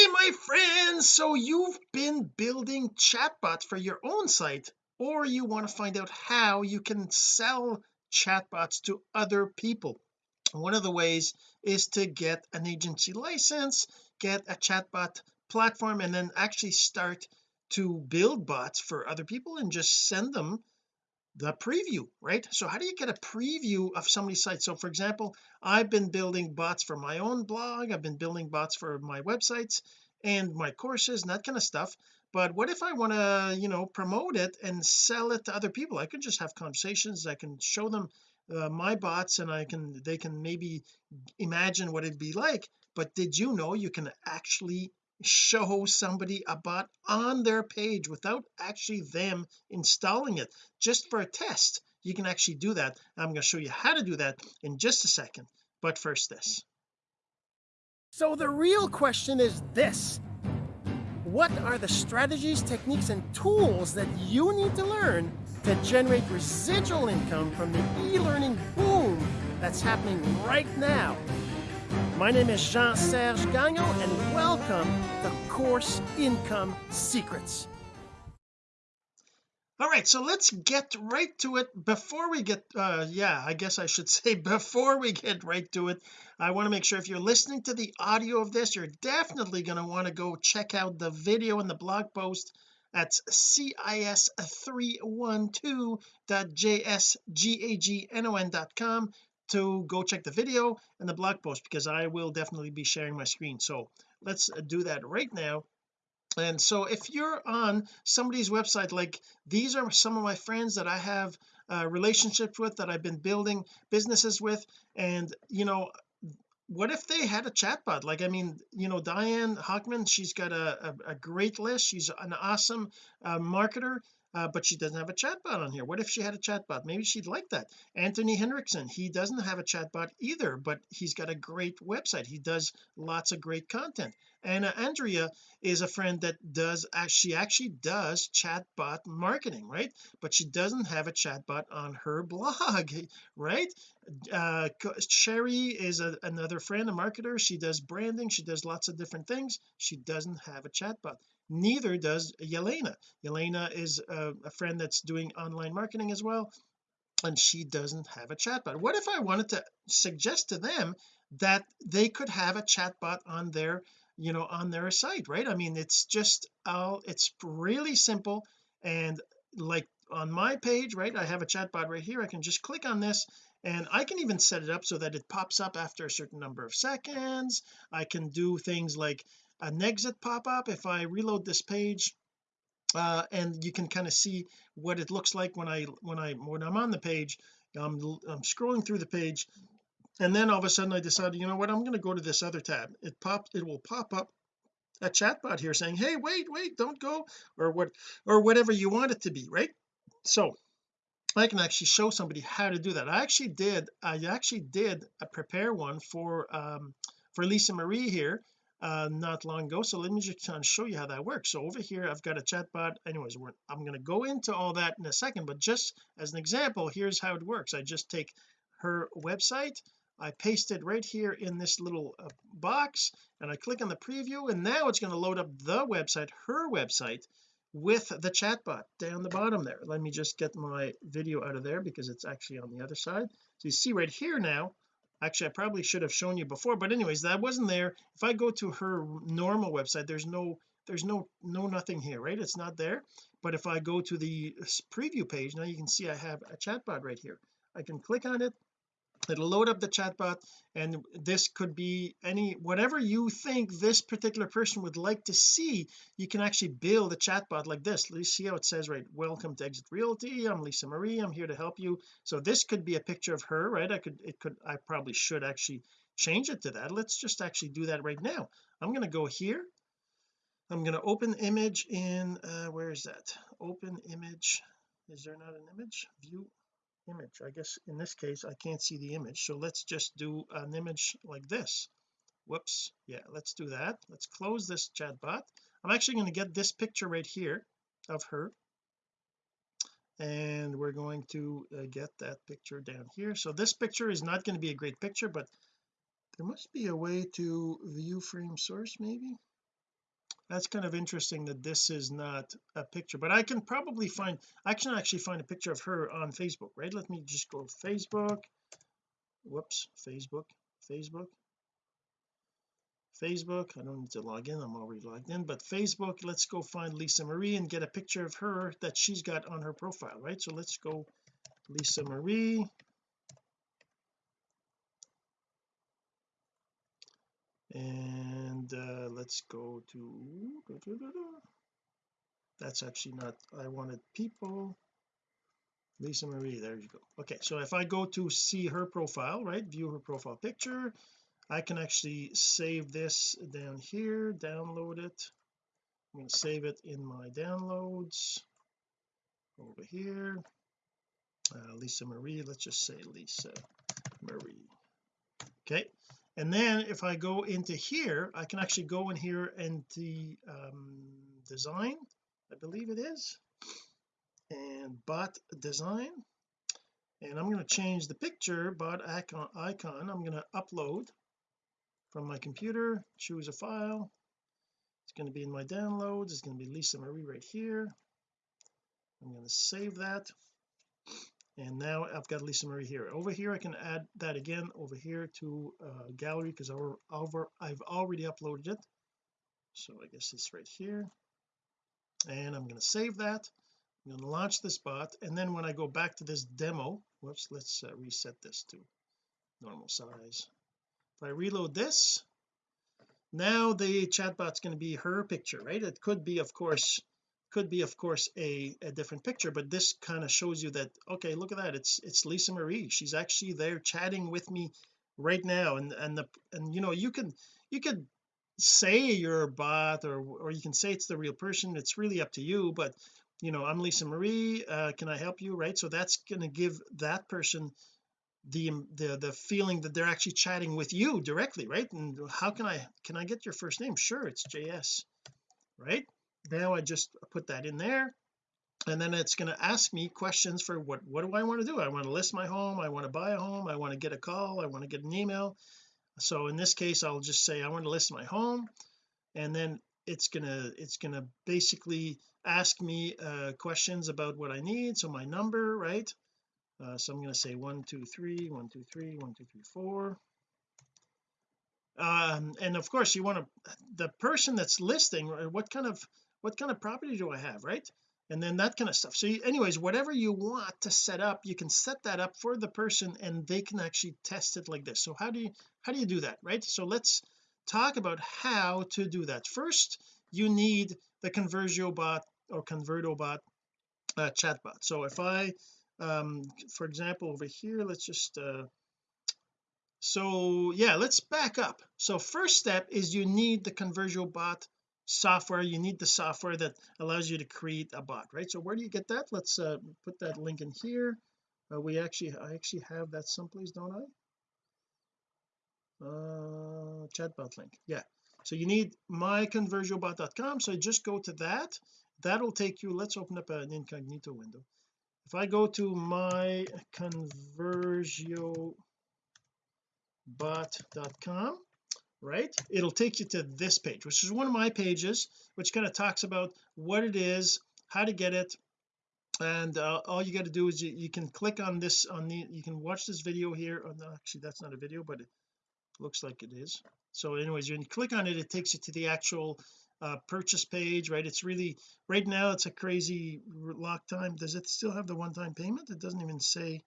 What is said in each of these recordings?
hey my friends. So you've been building chatbots for your own site or you want to find out how you can sell chatbots to other people. One of the ways is to get an agency license get a chatbot platform and then actually start to build bots for other people and just send them the preview right? So how do you get a preview of somebody's site? So for example I've been building bots for my own blog I've been building bots for my websites and my courses and that kind of stuff. But what if I want to you know promote it and sell it to other people? I can just have conversations I can show them uh, my bots and I can they can maybe imagine what it'd be like. But did you know you can actually show somebody a bot on their page without actually them installing it just for a test. You can actually do that. I'm going to show you how to do that in just a second. But first this. So the real question is this. What are the strategies techniques and tools that you need to learn to generate residual income from the e-learning boom that's happening right now my name is Jean-Serge Gagnon, and welcome to Course Income Secrets. All right, so let's get right to it. Before we get, uh, yeah, I guess I should say before we get right to it, I want to make sure if you're listening to the audio of this, you're definitely going to want to go check out the video and the blog post at cis312.jsgagnon.com to go check the video and the blog post because I will definitely be sharing my screen. So let's uh, do that right now. And so if you're on somebody's website like these are some of my friends that I have uh, relationships with that I've been building businesses with. And you know what if they had a chatbot? Like I mean you know Diane Hockman she's got a, a, a great list. She's an awesome uh, marketer uh, but she doesn't have a chatbot on here. What if she had a chatbot? Maybe she'd like that. Anthony Henriksen he doesn't have a chatbot either but he's got a great website. He does lots of great content. And uh, Andrea is a friend that does she actually does chatbot marketing right? But she doesn't have a chatbot on her blog right? Uh Sherry is a, another friend a marketer. She does branding. She does lots of different things. She doesn't have a chatbot neither does Yelena. Yelena is a, a friend that's doing online marketing as well and she doesn't have a chatbot. What if I wanted to suggest to them that they could have a chatbot on their you know on their site right? I mean it's just all it's really simple and like on my page right I have a chatbot right here. I can just click on this and I can even set it up so that it pops up after a certain number of seconds. I can do things like an exit pop-up if I reload this page uh, and you can kind of see what it looks like when I when I when I'm on the page I'm, I'm scrolling through the page and then all of a sudden I decided you know what I'm going to go to this other tab. It popped it will pop up a chatbot here saying hey wait wait don't go or what or whatever you want it to be right? So I can actually show somebody how to do that. I actually did I actually did a prepare one for um for Lisa Marie here uh not long ago so let me just kind of show you how that works. So over here I've got a chatbot. Anyways I'm going to go into all that in a second but just as an example here's how it works. I just take her website I paste it right here in this little uh, box and I click on the preview and now it's going to load up the website her website with the chatbot down the bottom there. Let me just get my video out of there because it's actually on the other side. So you see right here now actually I probably should have shown you before but anyways that wasn't there. If I go to her normal website there's no there's no no nothing here right? It's not there. But if I go to the preview page now you can see I have a chatbot right here. I can click on it it'll load up the chatbot and this could be any whatever you think this particular person would like to see you can actually build a chatbot like this. Let's see how it says right welcome to exit realty. I'm Lisa Marie. I'm here to help you. So this could be a picture of her right? I could it could I probably should actually change it to that. Let's just actually do that right now. I'm going to go here. I'm going to open image in uh where is that? Open image. Is there not an image? View image. I guess in this case I can't see the image. So let's just do an image like this. Whoops. Yeah let's do that. Let's close this chatbot. I'm actually going to get this picture right here of her. And we're going to uh, get that picture down here. So this picture is not going to be a great picture but there must be a way to view frame source maybe that's kind of interesting that this is not a picture but I can probably find I can actually find a picture of her on Facebook right? Let me just go Facebook. Whoops Facebook Facebook. Facebook I don't need to log in I'm already logged in but Facebook let's go find Lisa Marie and get a picture of her that she's got on her profile right? So let's go Lisa Marie. And uh, let's go to that's actually not I wanted people. Lisa Marie there you go. Okay so if I go to see her profile right view her profile picture I can actually save this down here download it. I'm going to save it in my downloads over here. Uh, Lisa Marie let's just say Lisa Marie. Okay and then if I go into here I can actually go in here and the um, design I believe it is. And bot design. And I'm going to change the picture bot icon icon. I'm going to upload from my computer choose a file. It's going to be in my downloads. It's going to be Lisa Marie right here. I'm going to save that and now I've got Lisa Marie here. Over here I can add that again over here to uh, gallery because I've already uploaded it. So I guess it's right here. And I'm going to save that. I'm going to launch this bot. And then when I go back to this demo whoops let's uh, reset this to normal size. If I reload this now the chatbot's going to be her picture right? It could be of course could be of course a, a different picture but this kind of shows you that okay look at that it's it's Lisa Marie. She's actually there chatting with me right now and and the and you know you can you could say you're a bot or or you can say it's the real person it's really up to you but you know I'm Lisa Marie uh, can I help you right? So that's going to give that person the the the feeling that they're actually chatting with you directly right? And how can I can I get your first name? Sure it's JS right now I just put that in there. And then it's going to ask me questions for what what do I want to do? I want to list my home I want to buy a home I want to get a call I want to get an email. So in this case I'll just say I want to list my home. And then it's gonna it's gonna basically ask me uh, questions about what I need. So my number right? Uh, so I'm going to say one two three one two three one two three four. Um, and of course you want to the person that's listing what kind of what kind of property do I have right? And then that kind of stuff. So you, anyways whatever you want to set up you can set that up for the person and they can actually test it like this. So how do you how do you do that right? So let's talk about how to do that. First you need the conversio bot or converto bot uh, chatbot so if I um for example over here let's just uh so yeah let's back up. So first step is you need the conversio bot software you need the software that allows you to create a bot right? So where do you get that? Let's uh, put that link in here. Uh, we actually I actually have that someplace don't I? Uh chatbot link yeah. So you need myconversiobot.com so just go to that. That'll take you let's open up an incognito window. If I go to my conversiobot.com right? It'll take you to this page which is one of my pages which kind of talks about what it is how to get it and uh, all you got to do is you, you, can click on this on the you can watch this video here oh, no, actually that's not a video but it looks like it is. So anyways you click on it it takes you to the actual uh, purchase page right? It's really right now it's a crazy lock time. Does it still have the one-time payment? It doesn't even say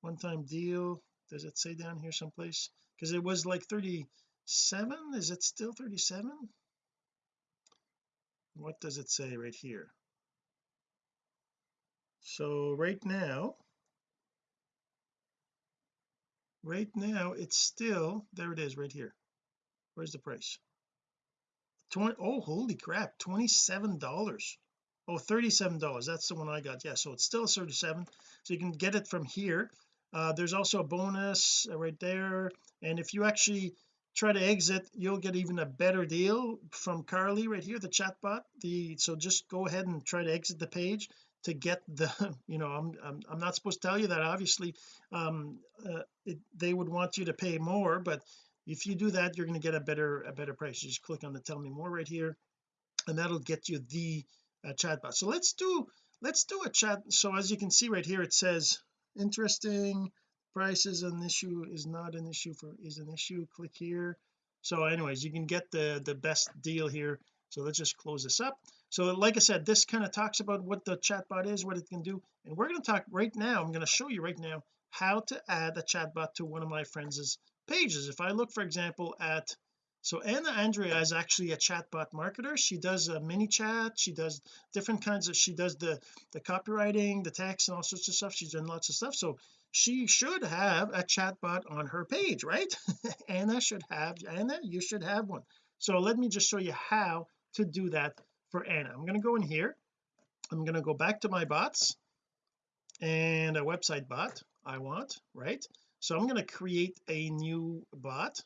one-time deal. Does it say down here someplace? Because it was like 30 7 is it still 37 what does it say right here? So right now right now it's still there it is right here. Where's the price? 20 oh holy crap 27 dollars. Oh 37 dollars that's the one I got yeah so it's still 37 so you can get it from here. Uh, there's also a bonus right there and if you actually try to exit you'll get even a better deal from Carly right here the chatbot. The so just go ahead and try to exit the page to get the you know I'm I'm, I'm not supposed to tell you that obviously um uh, it, they would want you to pay more but if you do that you're going to get a better a better price. You just click on the tell me more right here and that'll get you the uh, chatbot. So let's do let's do a chat. So as you can see right here it says interesting price is an issue is not an issue for is an issue click here. So anyways you can get the the best deal here. So let's just close this up. So like I said this kind of talks about what the chatbot is what it can do. And we're going to talk right now I'm going to show you right now how to add a chatbot to one of my friends' pages. If I look for example at so Anna Andrea is actually a chatbot marketer. She does a ManyChat she does different kinds of she does the the copywriting the text and all sorts of stuff. She's done lots of stuff. So she should have a chatbot on her page right? Anna should have Anna you should have one. So let me just show you how to do that for Anna. I'm going to go in here. I'm going to go back to my bots and a website bot I want right? So I'm going to create a new bot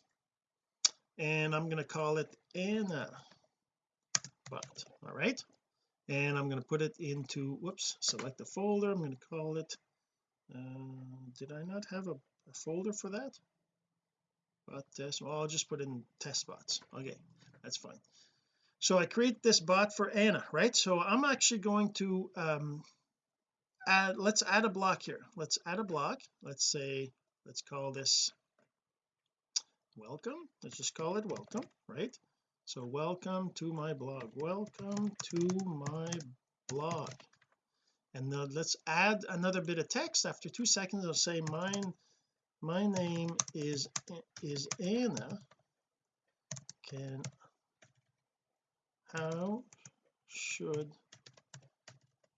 and I'm going to call it Anna bot all right? And I'm going to put it into whoops select the folder. I'm going to call it uh, did I not have a, a folder for that? Bot test well I'll just put in test bots. Okay that's fine. So I create this bot for Anna right? So I'm actually going to um add let's add a block here. Let's add a block. Let's say let's call this welcome. Let's just call it welcome right? So welcome to my blog. Welcome to my blog and then let's add another bit of text after two seconds. I'll say mine my name is is Anna. Can how should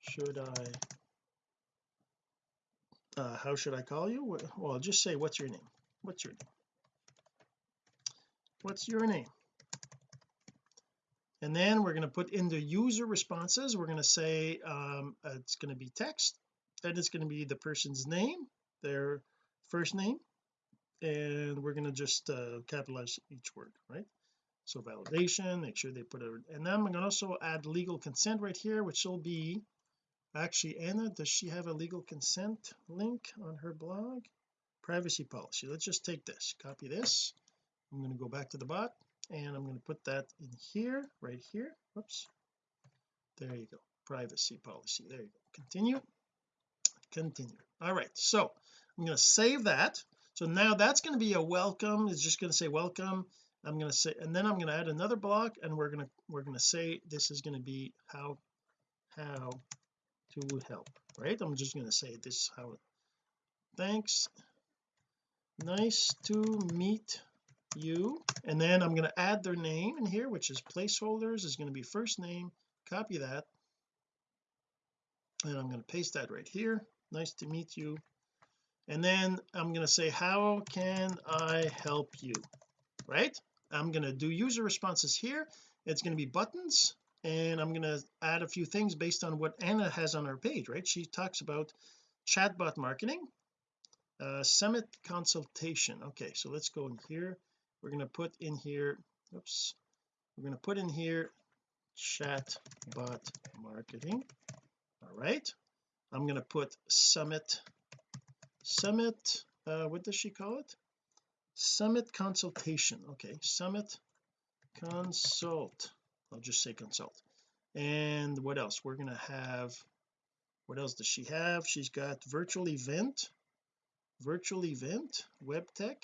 should I uh, how should I call you? Well just say what's your name? What's your name? What's your name and then we're going to put in the user responses. We're going to say um, it's going to be text then it's going to be the person's name their first name and we're going to just uh, capitalize each word right? So validation make sure they put it and then I'm going to also add legal consent right here which will be actually Anna does she have a legal consent link on her blog? Privacy policy. Let's just take this copy this. I'm going to go back to the bot and I'm going to put that in here right here. Whoops. There you go. Privacy policy. There you go. Continue. Continue. All right. So I'm going to save that. So now that's going to be a welcome. It's just going to say welcome. I'm going to say and then I'm going to add another block and we're going to we're going to say this is going to be how how to help right? I'm just going to say this how thanks. Nice to meet you and then I'm going to add their name in here which is placeholders is going to be first name copy that. And I'm going to paste that right here nice to meet you. And then I'm going to say how can I help you right? I'm going to do user responses here. It's going to be buttons and I'm going to add a few things based on what Anna has on her page right? She talks about chatbot marketing uh, summit consultation. Okay so let's go in here we're going to put in here oops we're going to put in here chat bot marketing. All right I'm going to put summit summit uh what does she call it? Summit consultation okay summit consult I'll just say consult. And what else? We're going to have what else does she have? She's got virtual event virtual event web tech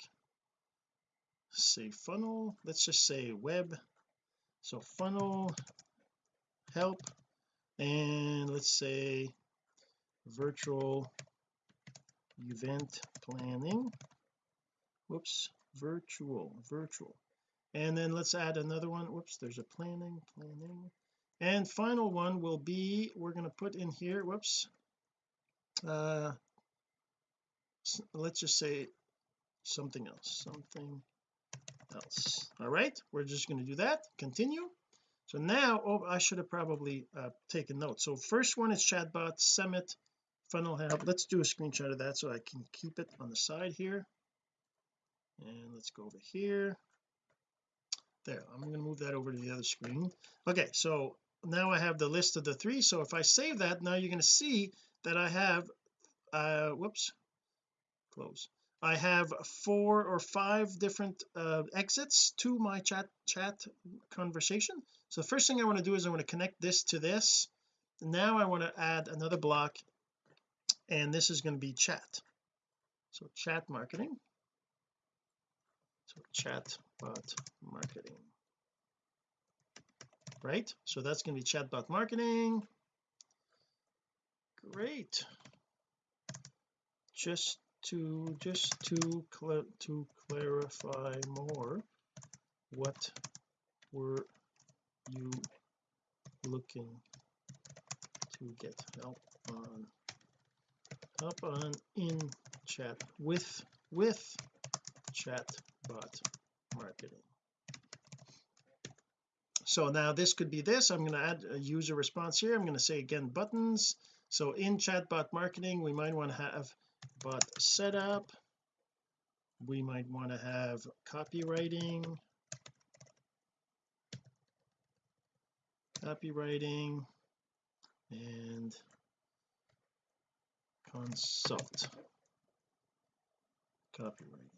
say funnel. Let's just say web. So funnel help. And let's say virtual event planning. Whoops virtual virtual. And then let's add another one. Whoops there's a planning planning. And final one will be we're going to put in here whoops. Uh let's just say something else something else. All right we're just going to do that. Continue. So now oh I should have probably uh, taken notes. So first one is chatbot summit funnel help let's do a screenshot of that so I can keep it on the side here. And let's go over here. There I'm going to move that over to the other screen. Okay so now I have the list of the three. So if I save that now you're going to see that I have uh whoops close I have four or five different uh, exits to my chat chat conversation. So the first thing I want to do is I want to connect this to this. Now I want to add another block and this is going to be chat. So chat marketing. So chat bot marketing. Right? So that's going to be chatbot marketing. Great. Just to just to cl to clarify more what were you looking to get help on? Help on in chat with with chat bot marketing. So now this could be this. I'm going to add a user response here. I'm going to say again buttons. So in chatbot marketing we might want to have bot setup. We might want to have copywriting. Copywriting and consult. Copywriting.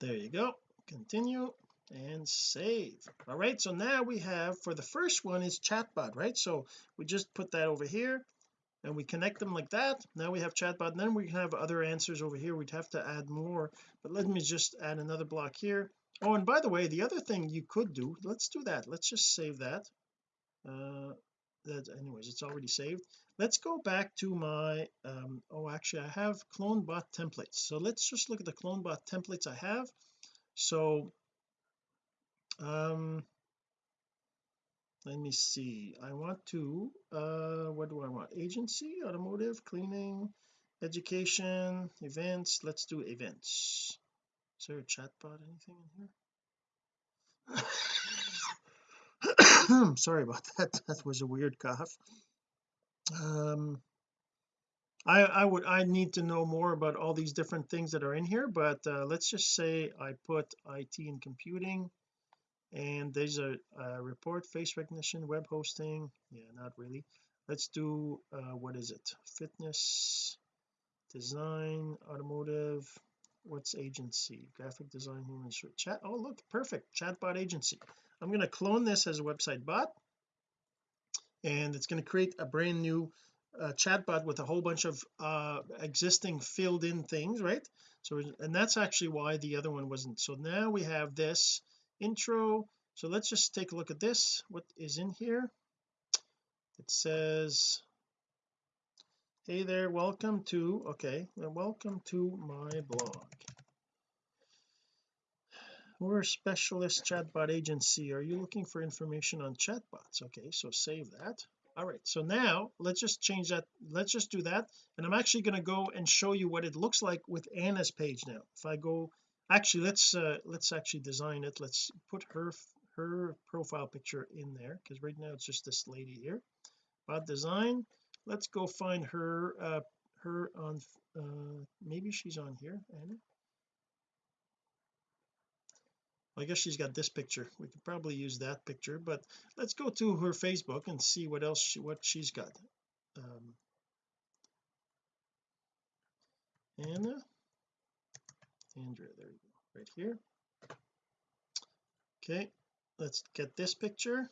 There you go. Continue and save. All right so now we have for the first one is chatbot right? So we just put that over here and we connect them like that. Now we have chatbot and then we can have other answers over here. We'd have to add more but let me just add another block here. Oh and by the way the other thing you could do let's do that. Let's just save that. Uh that anyways it's already saved. Let's go back to my um oh actually I have clone bot templates. So let's just look at the clone bot templates I have. So um let me see. I want to uh what do I want? Agency automotive cleaning education events. Let's do events. Is there a chat bot anything in here? Sorry about that. That was a weird cough. Um I I would I need to know more about all these different things that are in here but uh, let's just say I put IT and computing and there's a, a report face recognition web hosting. Yeah not really. Let's do uh what is it? Fitness design automotive. What's agency? Graphic design human chat. Oh look perfect. Chatbot agency. I'm going to clone this as a website bot. And it's going to create a brand new uh, chatbot with a whole bunch of uh existing filled in things right? So and that's actually why the other one wasn't. So now we have this intro. So let's just take a look at this. What is in here? It says hey there welcome to okay welcome to my blog. We're a specialist chatbot agency. Are you looking for information on chatbots? Okay so save that. All right so now let's just change that. Let's just do that. And I'm actually going to go and show you what it looks like with Anna's page now. If I go actually let's uh let's actually design it. Let's put her her profile picture in there because right now it's just this lady here. Bot design let's go find her uh her on uh maybe she's on here Anna? I guess she's got this picture. We could probably use that picture but let's go to her Facebook and see what else she, what she's got. Um Anna Andrea there you go right here. Okay let's get this picture.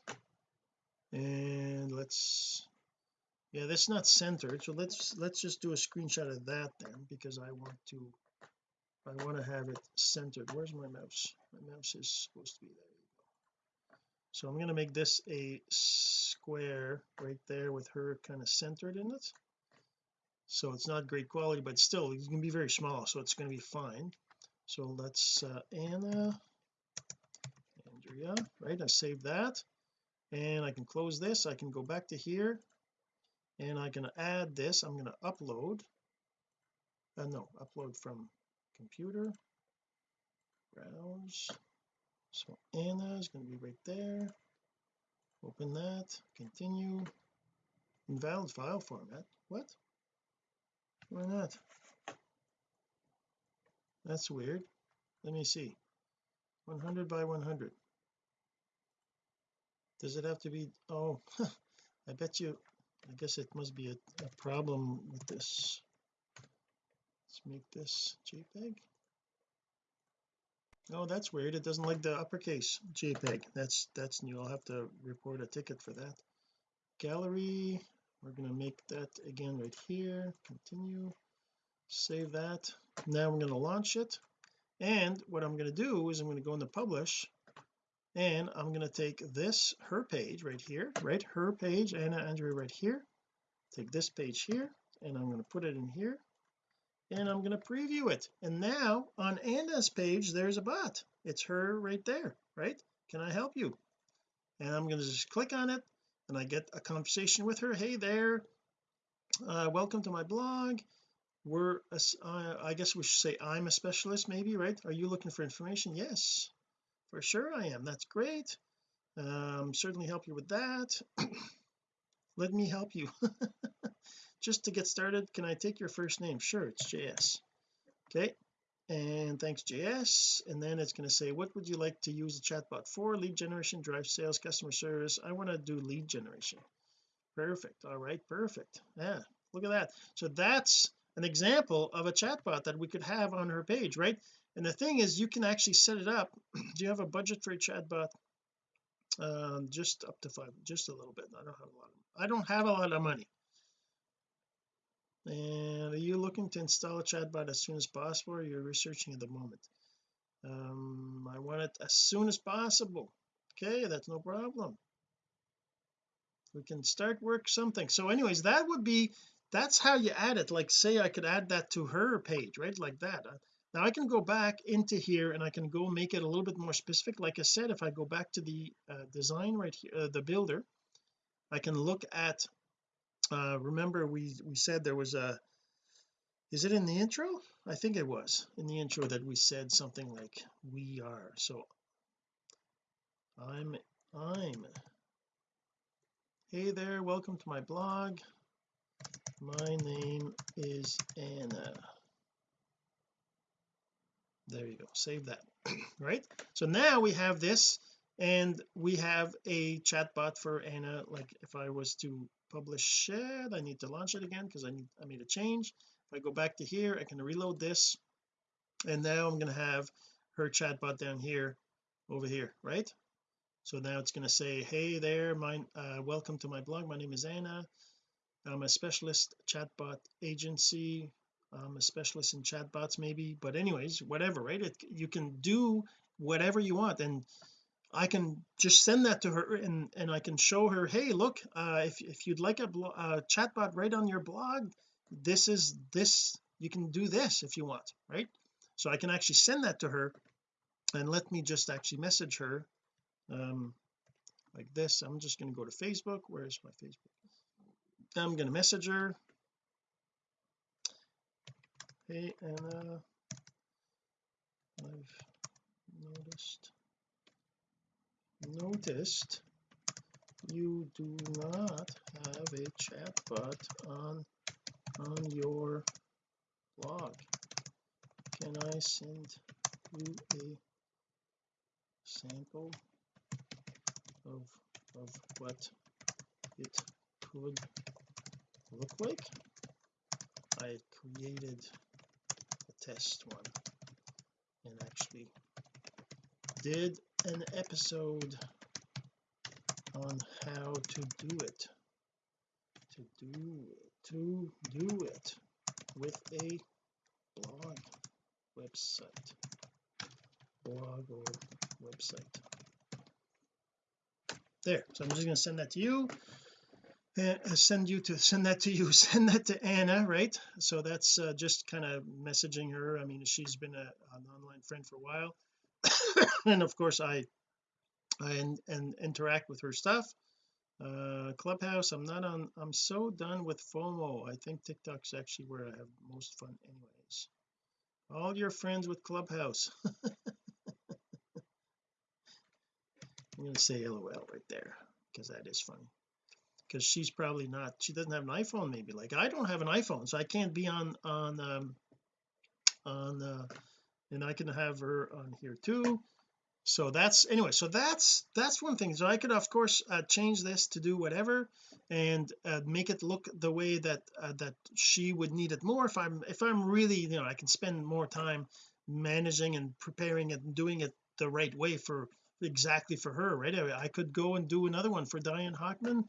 And let's yeah that's not centered so let's let's just do a screenshot of that then because I want to I want to have it centered. Where's my mouse? My mouse is supposed to be there so I'm going to make this a square right there with her kind of centered in it. So it's not great quality but still it's going to be very small so it's going to be fine so let's uh, Anna Andrea right I save that. And I can close this. I can go back to here. And I can add this. I'm going to upload uh, no upload from computer browse. So Anna is going to be right there. Open that. Continue. Invalid file format. What? Why not that's weird. Let me see. 100 by 100 does it have to be oh I bet you I guess it must be a, a problem with this. Let's make this JPEG. Oh that's weird. It doesn't like the uppercase JPEG. That's that's new. I'll have to report a ticket for that. Gallery we're going to make that again right here. Continue. Save that now I'm going to launch it. And what I'm going to do is I'm going to go into publish and I'm going to take this her page right here right her page Anna Andrea right here. Take this page here and I'm going to put it in here and I'm going to preview it. And now on Anna's page there's a bot. It's her right there right? Can I help you? And I'm going to just click on it and I get a conversation with her. Hey there. Uh, welcome to my blog we're uh, I guess we should say I'm a specialist maybe right? Are you looking for information? Yes. For sure I am. That's great. Um certainly help you with that. Let me help you. Just to get started can I take your first name? Sure it's JS okay. And thanks JS and then it's going to say what would you like to use the chatbot for? Lead generation drive sales customer service. I want to do lead generation. Perfect. All right. Perfect. Yeah. Look at that. So that's an example of a chatbot that we could have on her page right? And the thing is you can actually set it up. Do you have a budget for a chatbot? Um just up to five just a little bit. I don't have a lot of, I don't have a lot of money. And are you looking to install a chatbot as soon as possible or you're researching at the moment? Um I want it as soon as possible. Okay that's no problem. We can start work something. So anyways that would be that's how you add it like say I could add that to her page right like that now I can go back into here and I can go make it a little bit more specific like I said if I go back to the uh, design right here uh, the builder I can look at uh remember we we said there was a is it in the intro? I think it was in the intro that we said something like we are so I'm I'm hey there welcome to my blog my name is Anna. There you go. Save that right? So now we have this and we have a chatbot for Anna. Like if I was to publish it I need to launch it again because I need I made a change. If I go back to here I can reload this. And now I'm going to have her chatbot down here over here right? So now it's going to say hey there my uh, welcome to my blog. My name is Anna I'm a specialist chatbot agency I'm a specialist in chatbots maybe but anyways whatever right? It, you can do whatever you want and I can just send that to her and and I can show her hey look uh if, if you'd like a, a chatbot right on your blog this is this you can do this if you want right? So I can actually send that to her and let me just actually message her um like this. I'm just going to go to Facebook. Where's my Facebook I'm going to message her hey Anna. I've noticed. Noticed you do not have a chatbot on on your blog. Can I send you a sample of of what it could look like I created a test one and actually did an episode on how to do it to do it to do it with a blog website blog or website. There so I'm just going to send that to you uh, send you to send that to you send that to Anna right? So that's uh, just kind of messaging her. I mean she's been a, an online friend for a while. And of course I I and, and interact with her stuff. Uh clubhouse I'm not on I'm so done with FOMO. I think TikTok's actually where I have most fun anyways. All your friends with clubhouse. I'm going to say lol right there because that is funny because she's probably not she doesn't have an iPhone maybe like I don't have an iPhone so I can't be on on um on uh and I can have her on here too. So that's anyway so that's that's one thing. So I could of course uh, change this to do whatever and uh, make it look the way that uh, that she would need it more. If I'm if I'm really you know I can spend more time managing and preparing it and doing it the right way for exactly for her right? I, I could go and do another one for Diane Hockman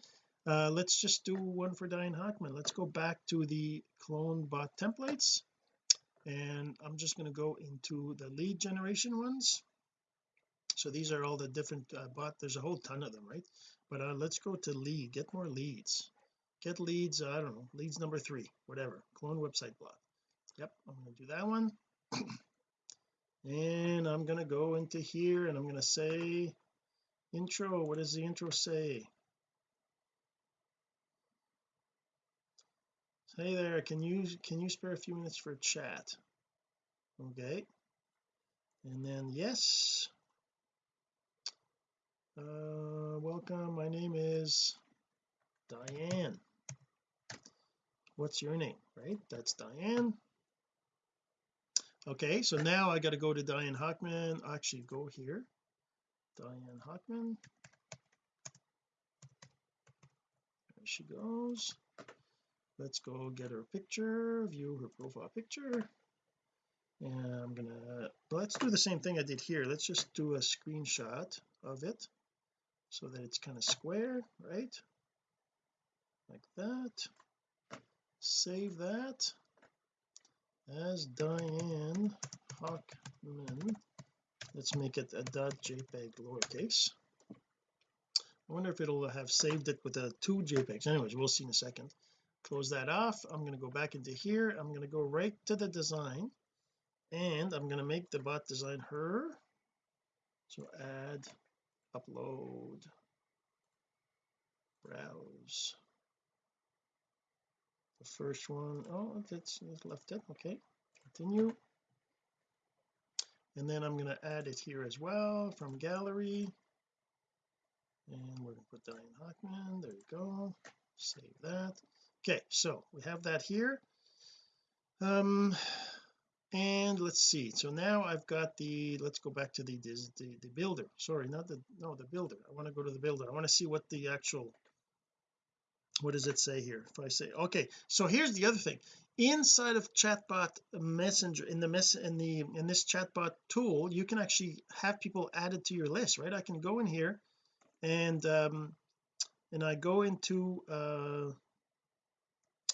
uh, let's just do one for Diane Hockman. Let's go back to the clone bot templates. And I'm just going to go into the lead generation ones. So these are all the different uh, bot there's a whole ton of them right? But uh, let's go to lead get more leads. Get leads I don't know leads number three whatever clone website blog yep I'm going to do that one. And I'm going to go into here and I'm going to say intro what does the intro say hey there can you can you spare a few minutes for a chat? Okay. And then yes. Uh welcome. My name is Diane. What's your name? Right? That's Diane. Okay so now I got to go to Diane Hockman. Actually go here. Diane Hockman. There she goes let's go get her picture view her profile picture. And I'm gonna let's do the same thing I did here. Let's just do a screenshot of it so that it's kind of square right? Like that. Save that as Diane Hockman. Let's make it a .jpeg lowercase. I wonder if it'll have saved it with a two JPEGs anyways we'll see in a second close that off. I'm going to go back into here. I'm going to go right to the design and I'm going to make the bot design her. So add upload browse. The first one oh that's left it. Okay continue. And then I'm going to add it here as well from gallery. And we're going to put Diane Hockman there you go. Save that okay so we have that here. Um and let's see. So now I've got the let's go back to the the, the builder. Sorry not the no the builder. I want to go to the builder. I want to see what the actual what does it say here? If I say okay so here's the other thing. Inside of chatbot messenger in the mess in the in this chatbot tool you can actually have people added to your list right? I can go in here and um and I go into uh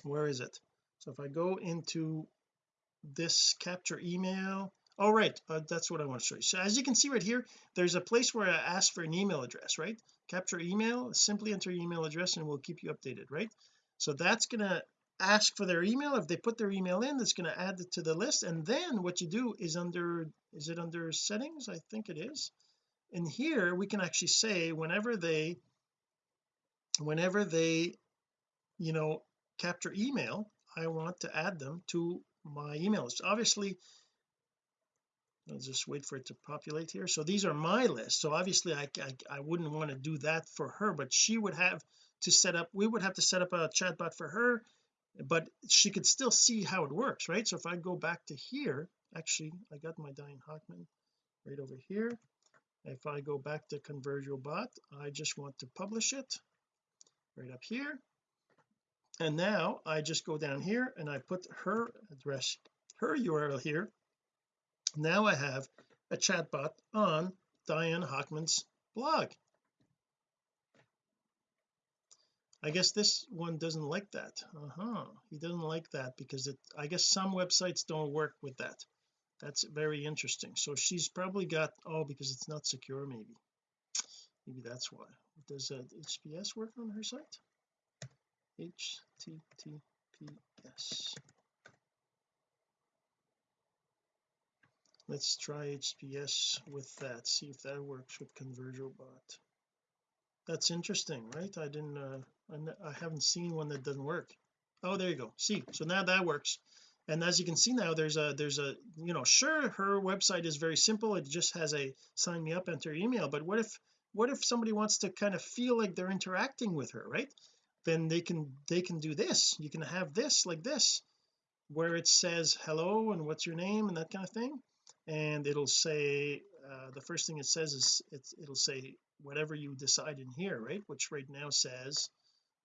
where is it? So if I go into this capture email all oh, right uh, that's what I want to show you. So as you can see right here there's a place where I ask for an email address right? Capture email simply enter your email address and we'll keep you updated right? So that's going to ask for their email. If they put their email in that's going to add it to the list. And then what you do is under is it under settings? I think it is. And here we can actually say whenever they whenever they you know capture email I want to add them to my email list. Obviously I'll just wait for it to populate here. So these are my list. So obviously I, I, I wouldn't want to do that for her but she would have to set up we would have to set up a chatbot for her but she could still see how it works right? So if I go back to here actually I got my Diane Hockman right over here. If I go back to Conversio bot I just want to publish it right up here and now I just go down here and I put her address her URL here. Now I have a chatbot on Diane Hockman's blog. I guess this one doesn't like that. Uh-huh. He doesn't like that because it I guess some websites don't work with that. That's very interesting. So she's probably got oh because it's not secure maybe. Maybe that's why. Does uh, HTTPS work on her site HTTPS let's try HTTPS with that see if that works with ConversioBot that's interesting right? I didn't uh, I haven't seen one that doesn't work. Oh there you go. See so now that works. And as you can see now there's a there's a you know sure her website is very simple. It just has a sign me up enter email. But what if what if somebody wants to kind of feel like they're interacting with her right then they can they can do this. You can have this like this where it says hello and what's your name and that kind of thing. And it'll say uh, the first thing it says is it'll say whatever you decide in here right? Which right now says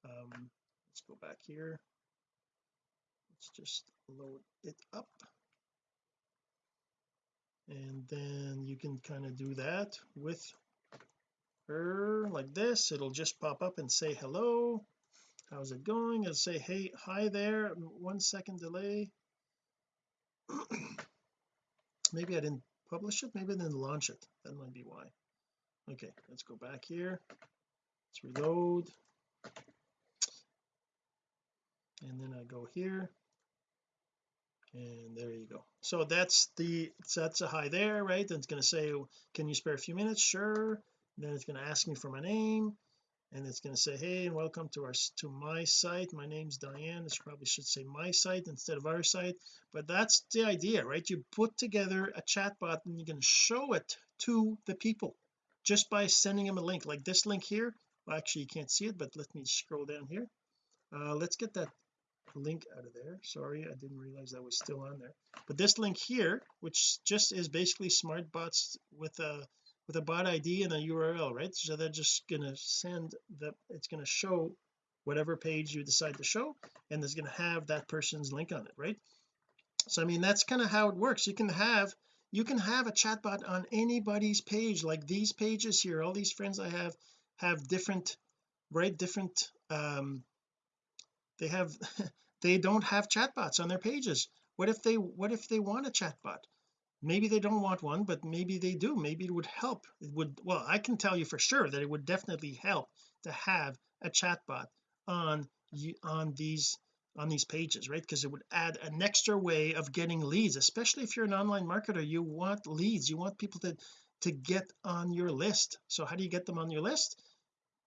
um let's go back here. Let's just load it up. And then you can kind of do that with her like this. It'll just pop up and say hello how's it going? It'll say hey hi there. One second delay. Maybe I didn't publish it. Maybe I didn't launch it. That might be why. Okay let's go back here. Let's reload. And then I go here. And there you go. So that's the that's a hi there right? And it's going to say can you spare a few minutes? Sure. Then it's going to ask me for my name and it's going to say hey and welcome to our to my site. My name's Diane. This probably should say my site instead of our site but that's the idea right? You put together a chat bot and you can show it to the people just by sending them a link. Like this link here well, actually you can't see it but let me scroll down here. Uh, let's get that link out of there. Sorry I didn't realize that was still on there. But this link here which just is basically smart bots with a with a bot ID and a URL right? So they're just gonna send the it's to show whatever page you decide to show and it's to have that person's link on it right? So I mean that's kind of how it works. You can have you can have a chatbot on anybody's page like these pages here all these friends I have have different right different um they have they don't have chatbots on their pages. What if they what if they want a chatbot maybe they don't want one but maybe they do. Maybe it would help. It would well I can tell you for sure that it would definitely help to have a chatbot on on these on these pages right? Because it would add an extra way of getting leads especially if you're an online marketer. You want leads. You want people to to get on your list. So how do you get them on your list?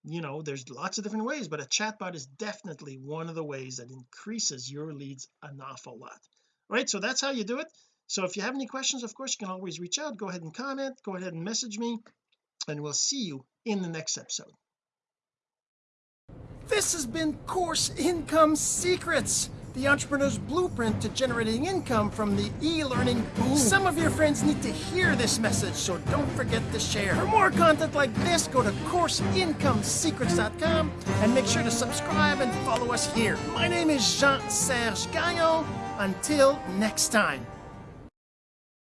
You know there's lots of different ways but a chatbot is definitely one of the ways that increases your leads an awful lot. Right? So that's how you do it so if you have any questions of course you can always reach out go ahead and comment go ahead and message me and we'll see you in the next episode this has been course income secrets the entrepreneur's blueprint to generating income from the e-learning boom. Some of your friends need to hear this message, so don't forget to share. For more content like this, go to CourseIncomeSecrets.com and make sure to subscribe and follow us here. My name is Jean-Serge Gagnon. Until next time.